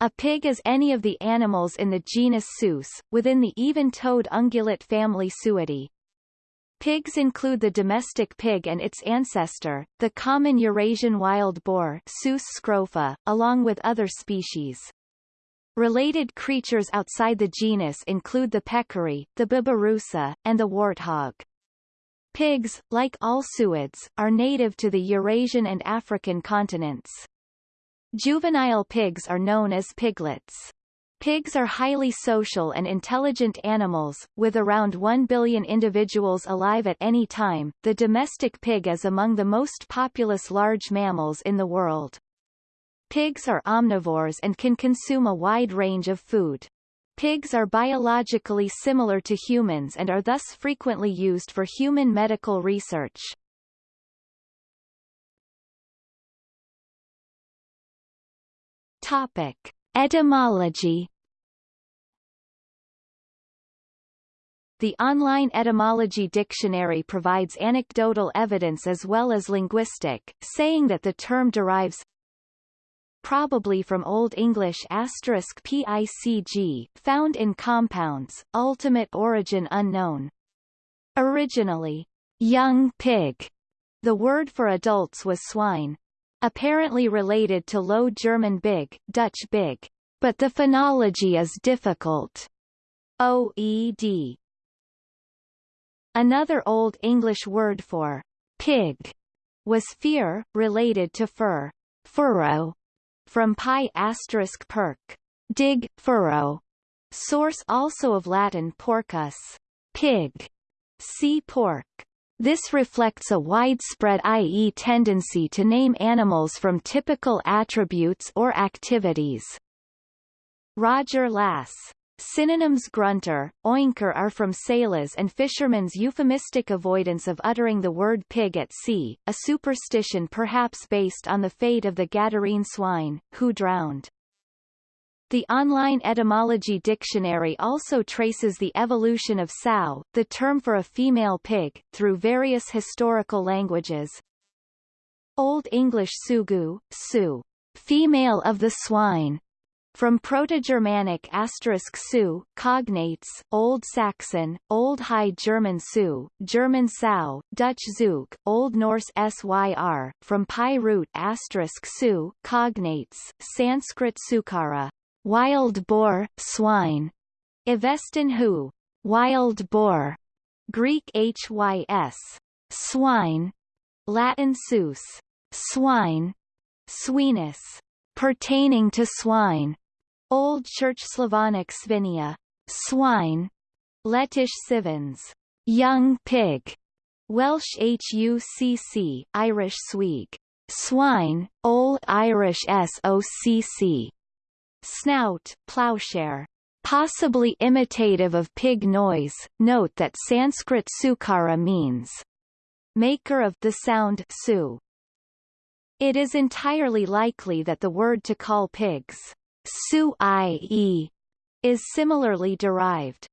A pig is any of the animals in the genus Sus, within the even-toed ungulate family Suidae. Pigs include the domestic pig and its ancestor, the common Eurasian wild boar Sus scrofa, along with other species. Related creatures outside the genus include the peccary, the babirusa, and the warthog. Pigs, like all suids, are native to the Eurasian and African continents. Juvenile pigs are known as piglets. Pigs are highly social and intelligent animals, with around 1 billion individuals alive at any time. The domestic pig is among the most populous large mammals in the world. Pigs are omnivores and can consume a wide range of food. Pigs are biologically similar to humans and are thus frequently used for human medical research. Topic. Etymology The online etymology dictionary provides anecdotal evidence as well as linguistic, saying that the term derives probably from Old English asterisk picg, found in compounds, ultimate origin unknown. Originally, young pig, the word for adults was swine apparently related to Low German big, Dutch big, but the phonology is difficult. OED. Another Old English word for pig was fear, related to fur, furrow, from pi asterisk perk, dig, furrow. Source also of Latin porcus, pig, see pork. This reflects a widespread i.e. tendency to name animals from typical attributes or activities. Roger Lass. Synonyms grunter, oinker are from sailors and fishermen's euphemistic avoidance of uttering the word pig at sea, a superstition perhaps based on the fate of the Gadarene swine, who drowned. The online etymology dictionary also traces the evolution of sow, the term for a female pig, through various historical languages. Old English sugu, su, female of the swine, from Proto-Germanic asterisk su, cognates, Old Saxon, Old High German su, German sow, Dutch zook, Old Norse syr, from Pi root asterisk su, cognates, Sanskrit sukara, wild boar, swine, Avestan hu, wild boar, Greek hys, swine, Latin sus, swine, swinus, pertaining to swine, Old Church Slavonic svinia, swine, Lettish sivens, young pig, Welsh hucc, Irish swig, swine, Old Irish socc, Snout, plowshare. Possibly imitative of pig noise, note that Sanskrit sukara means maker of the sound su. It is entirely likely that the word to call pigs su -i is similarly derived.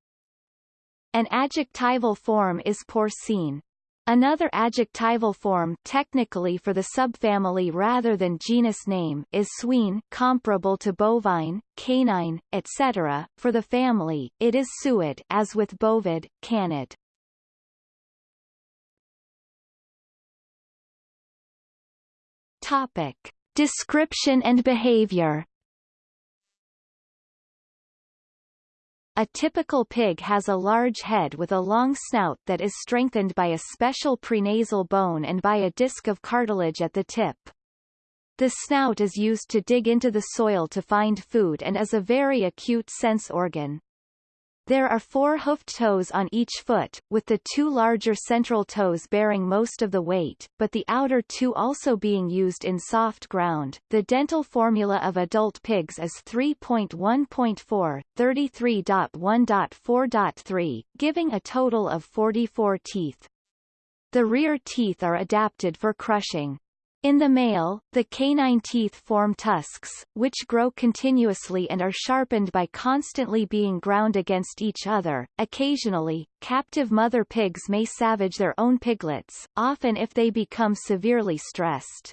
An adjectival form is porcine, Another adjectival form technically for the subfamily rather than genus name is swine comparable to bovine, canine, etc. For the family, it is suid as with bovid, canid. Topic. Description and behavior A typical pig has a large head with a long snout that is strengthened by a special prenasal bone and by a disc of cartilage at the tip. The snout is used to dig into the soil to find food and is a very acute sense organ. There are four hoofed toes on each foot, with the two larger central toes bearing most of the weight, but the outer two also being used in soft ground. The dental formula of adult pigs is 3.1.4, 33.1.4.3, giving a total of 44 teeth. The rear teeth are adapted for crushing. In the male, the canine teeth form tusks, which grow continuously and are sharpened by constantly being ground against each other. Occasionally, captive mother pigs may savage their own piglets, often if they become severely stressed.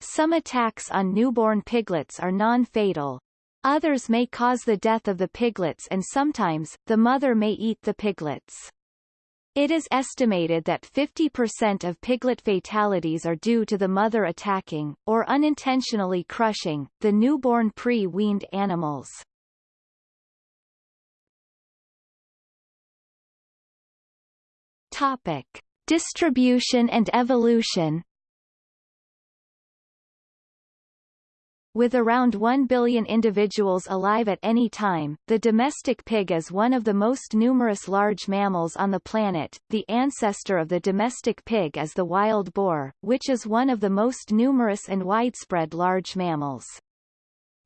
Some attacks on newborn piglets are non-fatal. Others may cause the death of the piglets and sometimes, the mother may eat the piglets. It is estimated that 50% of piglet fatalities are due to the mother attacking, or unintentionally crushing, the newborn pre-weaned animals. Topic. Distribution and evolution With around 1 billion individuals alive at any time, the domestic pig is one of the most numerous large mammals on the planet. The ancestor of the domestic pig is the wild boar, which is one of the most numerous and widespread large mammals.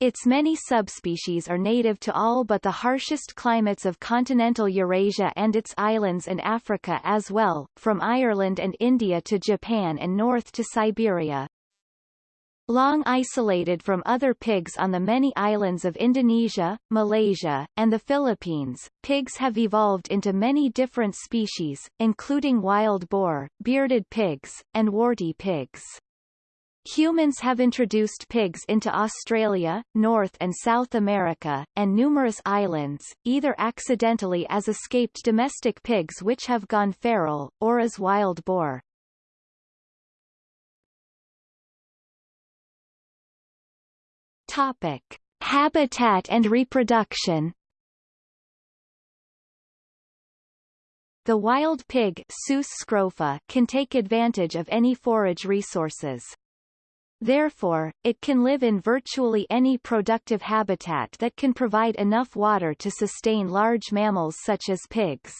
Its many subspecies are native to all but the harshest climates of continental Eurasia and its islands and Africa as well, from Ireland and India to Japan and north to Siberia. Long isolated from other pigs on the many islands of Indonesia, Malaysia, and the Philippines, pigs have evolved into many different species, including wild boar, bearded pigs, and warty pigs. Humans have introduced pigs into Australia, North and South America, and numerous islands, either accidentally as escaped domestic pigs which have gone feral, or as wild boar. Topic: Habitat and reproduction. The wild pig scrofa can take advantage of any forage resources. Therefore, it can live in virtually any productive habitat that can provide enough water to sustain large mammals such as pigs.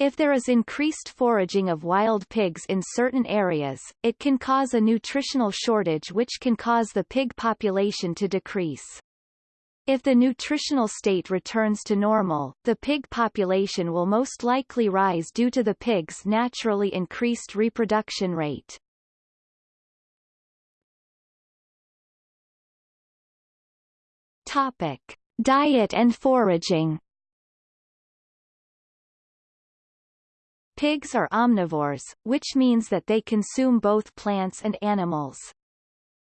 If there is increased foraging of wild pigs in certain areas, it can cause a nutritional shortage which can cause the pig population to decrease. If the nutritional state returns to normal, the pig population will most likely rise due to the pig's naturally increased reproduction rate. Topic. Diet and foraging Pigs are omnivores, which means that they consume both plants and animals.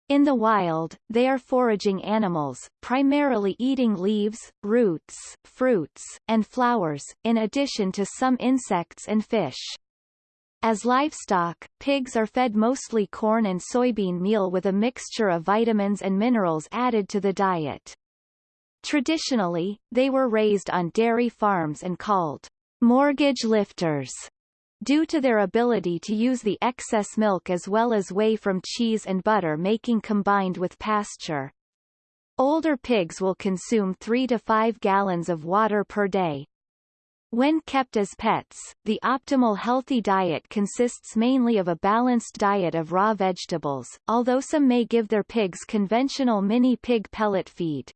In the wild, they are foraging animals, primarily eating leaves, roots, fruits, and flowers, in addition to some insects and fish. As livestock, pigs are fed mostly corn and soybean meal with a mixture of vitamins and minerals added to the diet. Traditionally, they were raised on dairy farms and called mortgage lifters due to their ability to use the excess milk as well as whey from cheese and butter making combined with pasture. Older pigs will consume 3 to 5 gallons of water per day. When kept as pets, the optimal healthy diet consists mainly of a balanced diet of raw vegetables, although some may give their pigs conventional mini pig pellet feed.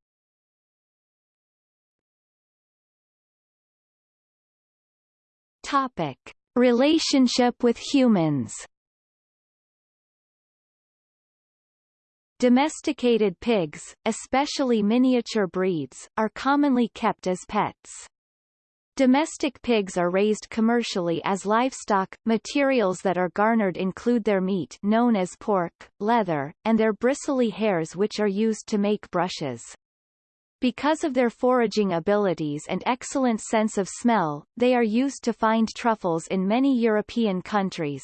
Topic. Relationship with humans Domesticated pigs, especially miniature breeds, are commonly kept as pets. Domestic pigs are raised commercially as livestock. Materials that are garnered include their meat known as pork, leather, and their bristly hairs which are used to make brushes. Because of their foraging abilities and excellent sense of smell, they are used to find truffles in many European countries.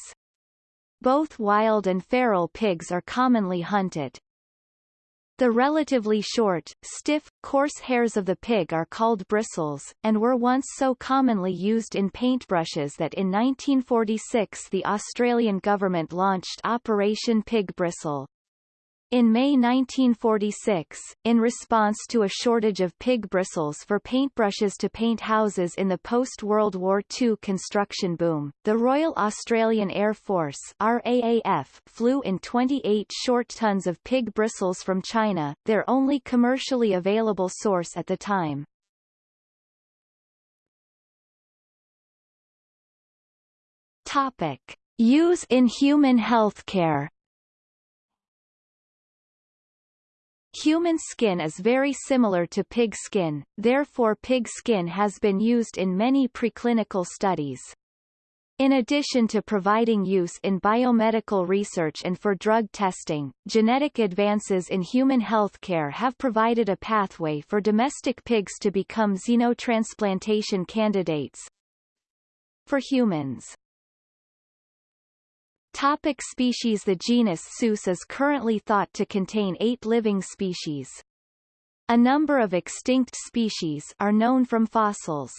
Both wild and feral pigs are commonly hunted. The relatively short, stiff, coarse hairs of the pig are called bristles, and were once so commonly used in paintbrushes that in 1946 the Australian government launched Operation Pig Bristle. In May 1946, in response to a shortage of pig bristles for paintbrushes to paint houses in the post-World War II construction boom, the Royal Australian Air Force RAAF flew in 28 short tons of pig bristles from China, their only commercially available source at the time. Topic. Use in human healthcare Human skin is very similar to pig skin, therefore pig skin has been used in many preclinical studies. In addition to providing use in biomedical research and for drug testing, genetic advances in human healthcare have provided a pathway for domestic pigs to become xenotransplantation candidates for humans. Topic species The genus Sus is currently thought to contain eight living species. A number of extinct species are known from fossils.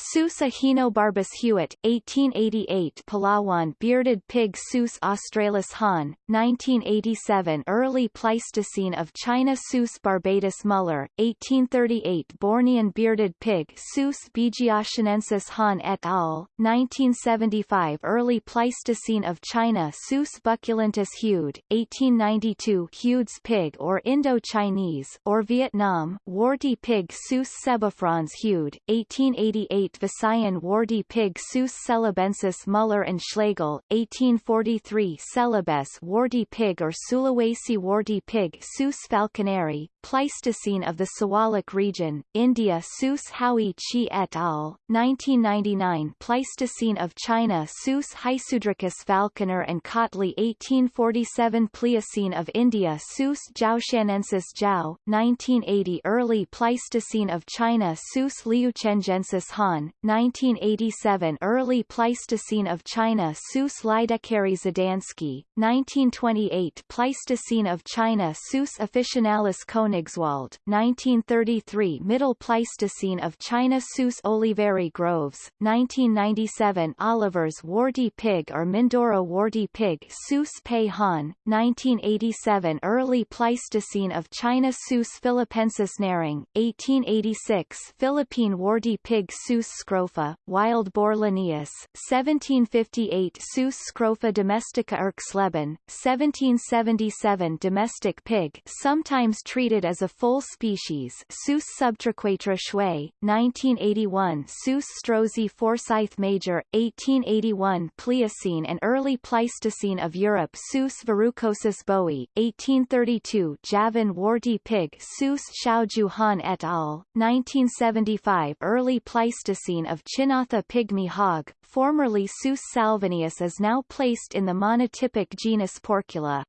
Sus ahenobarbus Huet, 1888 Palawan bearded pig Sus australis Han, 1987 Early Pleistocene of China Sus barbatus Muller, 1838 Bornean bearded pig Sus bigiationensis Han et al., 1975 Early Pleistocene of China Sus bucculentus Heude, 1892 Heude's pig or Indo-Chinese or Vietnam warty pig Sus cebifrons Heude, 1888 8 Visayan warty pig Sus celebensis Muller and Schlegel, 1843 Celebes warty pig or Sulawesi warty pig Sus falconeri, Pleistocene of the Siwalik region, India Sus Howie Qi et al., 1999 Pleistocene of China Sus Hysudricus falconer and Cautley 1847 Pliocene of India Sus Jiaoshanensis Jiao, 1980 Early Pleistocene of China Sus liuchengensis Han 1987 Early Pleistocene of China Sus Lydekkeri Zdansky, 1928 Pleistocene of China Sus officinalis Königswald, 1933 Middle Pleistocene of China Sus Oliveri Groves, 1997 Oliver's warty pig or Mindoro warty pig Sus Pei Han, 1987 Early Pleistocene of China Sus philippensis Nehring, 1886 Philippine warty pig Sus scrofa, wild boar Linnaeus, 1758 Sus scrofa domestica Erxleben, 1777 domestic pig sometimes treated as a full species. Sus subtriquetra Xue, 1981 Sus strozzii Forsyth major, 1881 Pliocene and early Pleistocene of Europe. Sus verrucosus Boie, 1832 Javan warty pig. Sus Xiaozhu Han et al., 1975 Early Pleistocene Pleistocene of Chinatha pygmy hog, formerly Sus salvanius is now placed in the monotypic genus Porcula.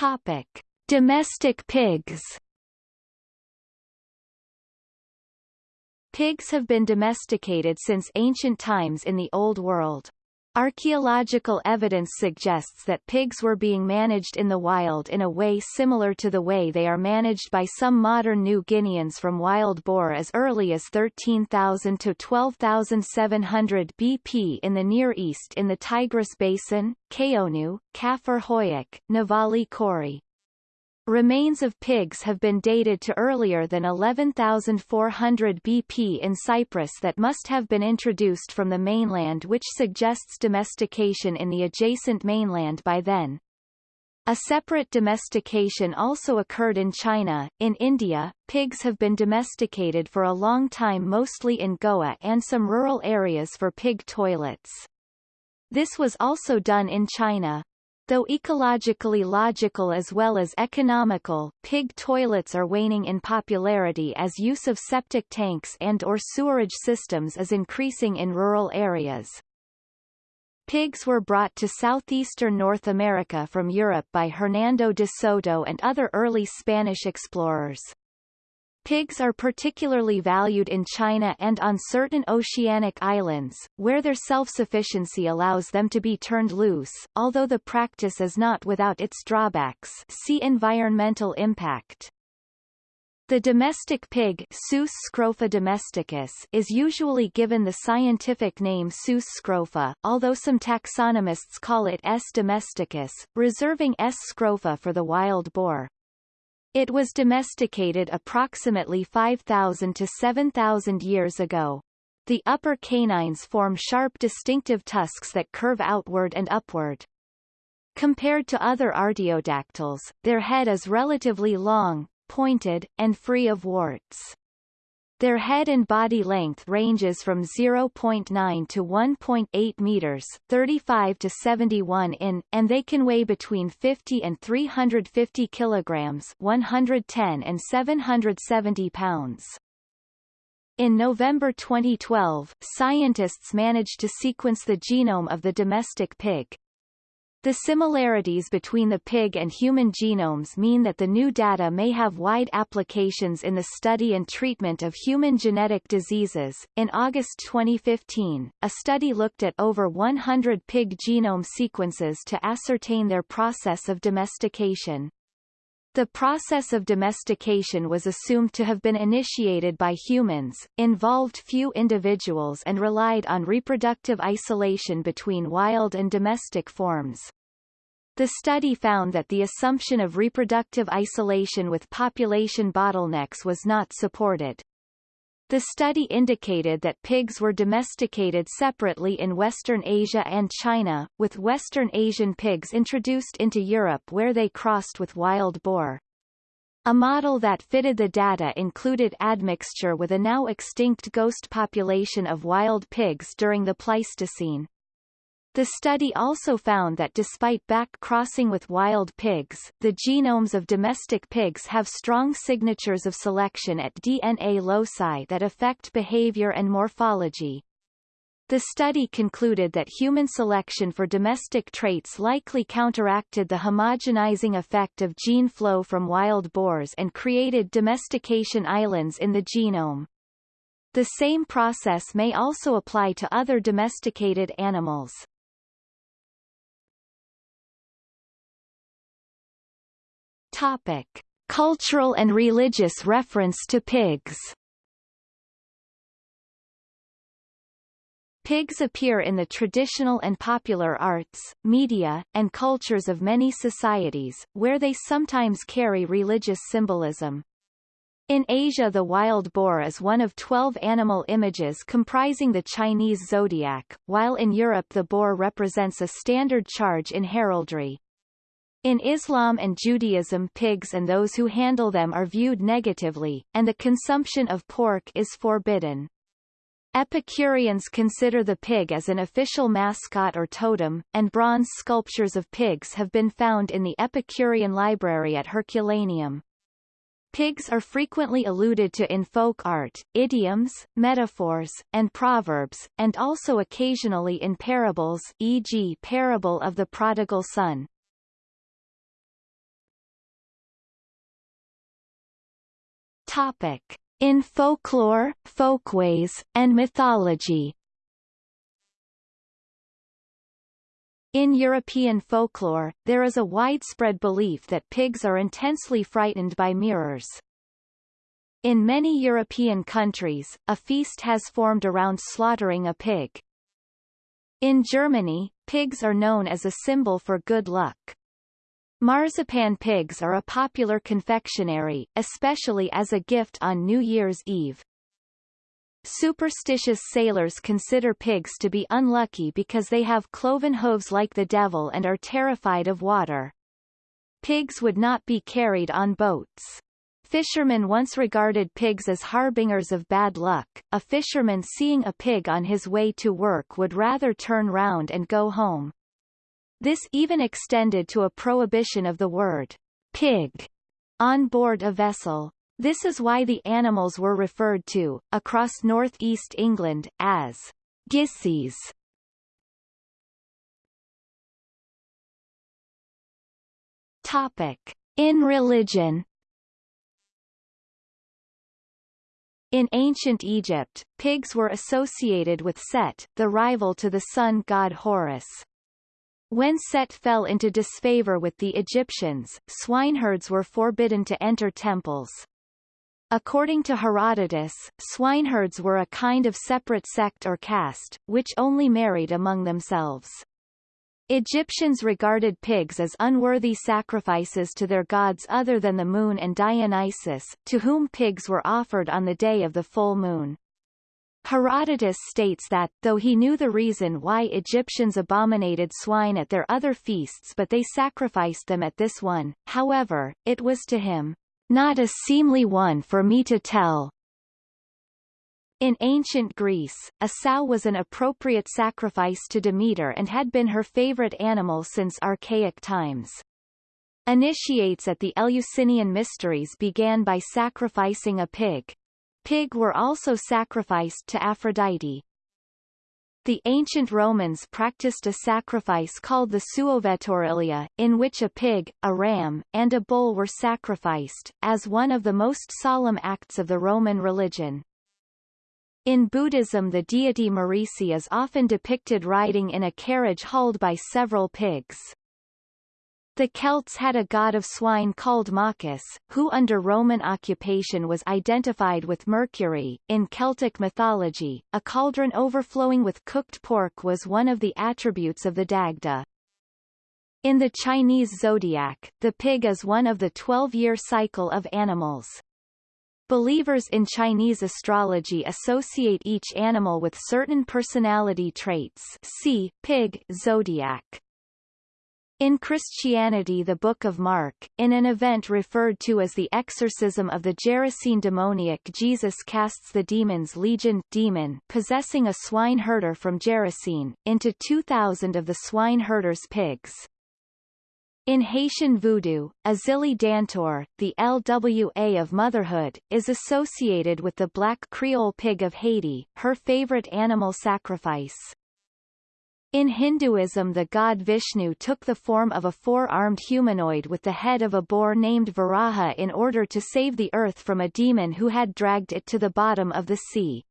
Topic: Domestic pigs. Pigs have been domesticated since ancient times in the Old World. Archaeological evidence suggests that pigs were being managed in the wild in a way similar to the way they are managed by some modern New Guineans from wild boar as early as 13,000 to 12,700 BP in the Near East in the Tigris Basin, Kaonu, Kafir Hoyuk, Navali. Remains of pigs have been dated to earlier than 11,400 BP in Cyprus that must have been introduced from the mainland which suggests domestication in the adjacent mainland by then. A separate domestication also occurred in China. In India, pigs have been domesticated for a long time mostly in Goa and some rural areas for pig toilets. This was also done in China. Though ecologically logical as well as economical, pig toilets are waning in popularity as use of septic tanks and or sewerage systems is increasing in rural areas. Pigs were brought to southeastern North America from Europe by Hernando de Soto and other early Spanish explorers. Pigs are particularly valued in China and on certain oceanic islands, where their self-sufficiency allows them to be turned loose, although the practice is not without its drawbacks see environmental impact. The domestic pig Sus scrofa domesticus is usually given the scientific name Sus scrofa, although some taxonomists call it S. domesticus, reserving S. scrofa for the wild boar. It was domesticated approximately 5,000 to 7,000 years ago. The upper canines form sharp distinctive tusks that curve outward and upward. Compared to other artiodactyls, their head is relatively long, pointed, and free of warts. Their head and body length ranges from 0.9 to 1.8 meters 35 to 71 in, and they can weigh between 50 and 350 kilograms 110 and 770 pounds. In November 2012, scientists managed to sequence the genome of the domestic pig. The similarities between the pig and human genomes mean that the new data may have wide applications in the study and treatment of human genetic diseases. In August 2015, a study looked at over 100 pig genome sequences to ascertain their process of domestication. The process of domestication was assumed to have been initiated by humans, involved few individuals and relied on reproductive isolation between wild and domestic forms. The study found that the assumption of reproductive isolation with population bottlenecks was not supported. The study indicated that pigs were domesticated separately in Western Asia and China, with Western Asian pigs introduced into Europe where they crossed with wild boar. A model that fitted the data included admixture with a now extinct ghost population of wild pigs during the Pleistocene. The study also found that despite back-crossing with wild pigs, the genomes of domestic pigs have strong signatures of selection at DNA loci that affect behavior and morphology. The study concluded that human selection for domestic traits likely counteracted the homogenizing effect of gene flow from wild boars and created domestication islands in the genome. The same process may also apply to other domesticated animals. Topic: Cultural and religious reference to pigs. Pigs appear in the traditional and popular arts, media, and cultures of many societies, where they sometimes carry religious symbolism. In Asia the wild boar is one of 12 animal images comprising the Chinese zodiac, while in Europe the boar represents a standard charge in heraldry. In Islam and Judaism pigs and those who handle them are viewed negatively, and the consumption of pork is forbidden. Epicureans consider the pig as an official mascot or totem, and bronze sculptures of pigs have been found in the Epicurean library at Herculaneum. Pigs are frequently alluded to in folk art, idioms, metaphors, and proverbs, and also occasionally in parables e.g. parable of the prodigal son. Topic. In folklore, folkways, and mythology In European folklore, there is a widespread belief that pigs are intensely frightened by mirrors. In many European countries, a feast has formed around slaughtering a pig. In Germany, pigs are known as a symbol for good luck. Marzipan pigs are a popular confectionery, especially as a gift on New Year's Eve. Superstitious sailors consider pigs to be unlucky because they have cloven hooves like the devil and are terrified of water. Pigs would not be carried on boats. Fishermen once regarded pigs as harbingers of bad luck. A fisherman seeing a pig on his way to work would rather turn round and go home. This even extended to a prohibition of the word pig on board a vessel. This is why the animals were referred to, across northeast England, as gissies. Topic. In religion In ancient Egypt, pigs were associated with Set, the rival to the sun god Horus. When Set fell into disfavor with the Egyptians, swineherds were forbidden to enter temples. According to Herodotus, swineherds were a kind of separate sect or caste, which only married among themselves. Egyptians regarded pigs as unworthy sacrifices to their gods other than the moon and Dionysus, to whom pigs were offered on the day of the full moon. Herodotus states that, though he knew the reason why Egyptians abominated swine at their other feasts but they sacrificed them at this one, however, it was to him, not a seemly one for me to tell. In ancient Greece, a sow was an appropriate sacrifice to Demeter and had been her favorite animal since archaic times. Initiates at the Eleusinian Mysteries began by sacrificing a pig. Pig were also sacrificed to Aphrodite. The ancient Romans practiced a sacrifice called the suovetaurilia, in which a pig, a ram, and a bull were sacrificed, as one of the most solemn acts of the Roman religion. In Buddhism the deity Marici is often depicted riding in a carriage hauled by several pigs. The Celts had a god of swine called Moccus, who under Roman occupation was identified with Mercury. In Celtic mythology, a cauldron overflowing with cooked pork was one of the attributes of the Dagda. In the Chinese zodiac, the pig is one of the 12-year cycle of animals. Believers in Chinese astrology associate each animal with certain personality traits see, pig zodiac. In Christianity the Book of Mark, in an event referred to as the exorcism of the Gerasene demoniac Jesus casts the demon's legion demon possessing a swine herder from Gerasene, into 2,000 of the swine herder's pigs. In Haitian voodoo, Ezili Dantor, the LWA of motherhood, is associated with the black Creole pig of Haiti, her favorite animal sacrifice. In Hinduism the god Vishnu took the form of a four-armed humanoid with the head of a boar named Varaha in order to save the earth from a demon who had dragged it to the bottom of the sea.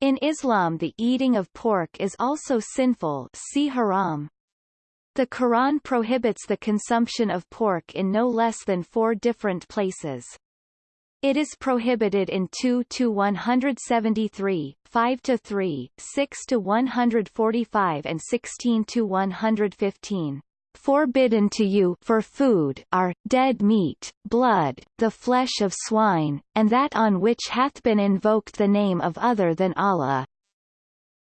In Islam the eating of pork is also sinful see haram. The Quran prohibits the consumption of pork in no less than four different places. It is prohibited in 2 to 173, 5 to 3, 6 to 145 and 16 to 115. Forbidden to you for food are, dead meat, blood, the flesh of swine, and that on which hath been invoked the name of other than Allah.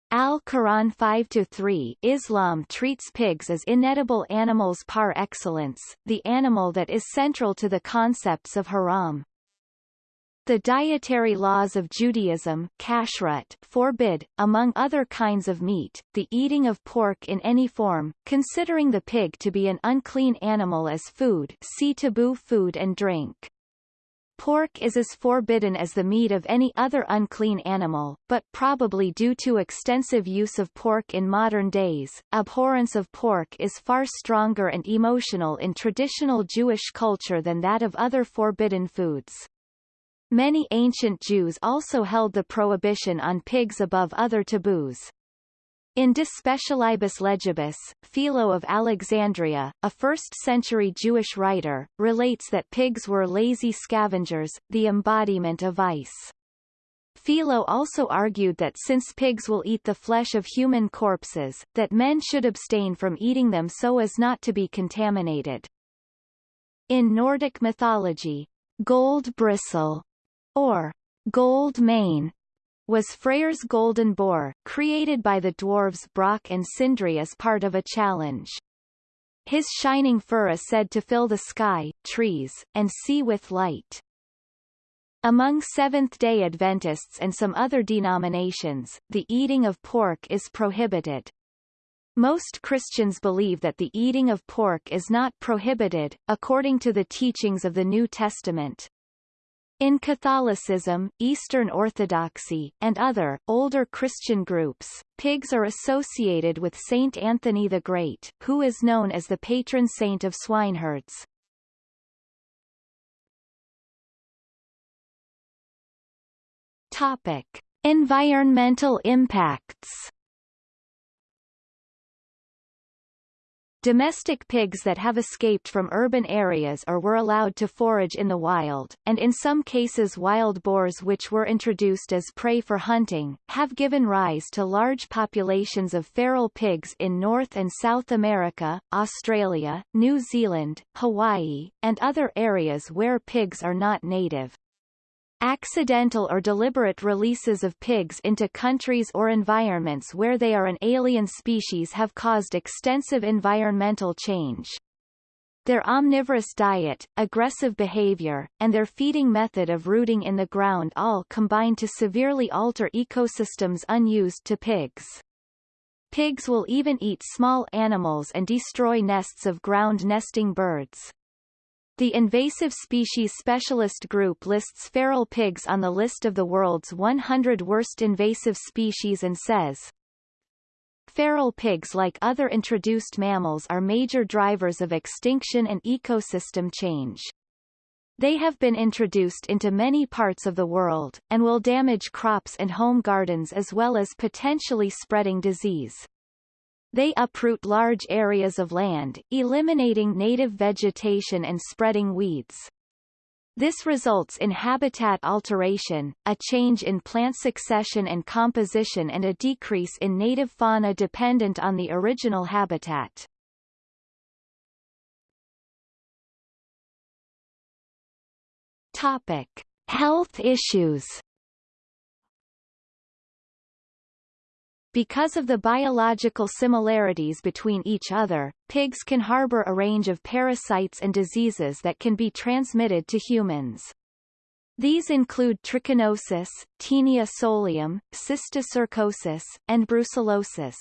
Al-Quran 5-3 Islam treats pigs as inedible animals par excellence, the animal that is central to the concepts of haram. The dietary laws of Judaism kashrut forbid, among other kinds of meat, the eating of pork in any form, considering the pig to be an unclean animal as food see taboo food and drink. Pork is as forbidden as the meat of any other unclean animal, but probably due to extensive use of pork in modern days, abhorrence of pork is far stronger and emotional in traditional Jewish culture than that of other forbidden foods. Many ancient Jews also held the prohibition on pigs above other taboos. In De Specialibus Legibus, Philo of Alexandria, a 1st-century Jewish writer, relates that pigs were lazy scavengers, the embodiment of vice. Philo also argued that since pigs will eat the flesh of human corpses, that men should abstain from eating them so as not to be contaminated. In Nordic mythology, gold bristle or gold mane, was Freyr's golden boar, created by the dwarves Brock and Sindri as part of a challenge. His shining fur is said to fill the sky, trees, and sea with light. Among Seventh-day Adventists and some other denominations, the eating of pork is prohibited. Most Christians believe that the eating of pork is not prohibited, according to the teachings of the New Testament. In Catholicism, Eastern Orthodoxy, and other, older Christian groups, pigs are associated with Saint Anthony the Great, who is known as the patron saint of swineherds. Topic. Environmental impacts Domestic pigs that have escaped from urban areas or were allowed to forage in the wild, and in some cases wild boars which were introduced as prey for hunting, have given rise to large populations of feral pigs in North and South America, Australia, New Zealand, Hawaii, and other areas where pigs are not native. Accidental or deliberate releases of pigs into countries or environments where they are an alien species have caused extensive environmental change. Their omnivorous diet, aggressive behavior, and their feeding method of rooting in the ground all combine to severely alter ecosystems unused to pigs. Pigs will even eat small animals and destroy nests of ground nesting birds. The Invasive Species Specialist Group lists feral pigs on the list of the world's 100 worst invasive species and says, Feral pigs like other introduced mammals are major drivers of extinction and ecosystem change. They have been introduced into many parts of the world, and will damage crops and home gardens as well as potentially spreading disease. They uproot large areas of land, eliminating native vegetation and spreading weeds. This results in habitat alteration, a change in plant succession and composition and a decrease in native fauna dependent on the original habitat. Topic. Health issues Because of the biological similarities between each other, pigs can harbor a range of parasites and diseases that can be transmitted to humans. These include trichinosis, Taenia solium, cysticercosis, and brucellosis.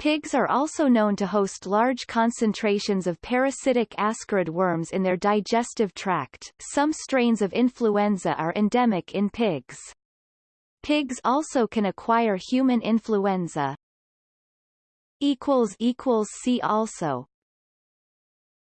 Pigs are also known to host large concentrations of parasitic ascarid worms in their digestive tract. Some strains of influenza are endemic in pigs. Pigs also can acquire human influenza. See also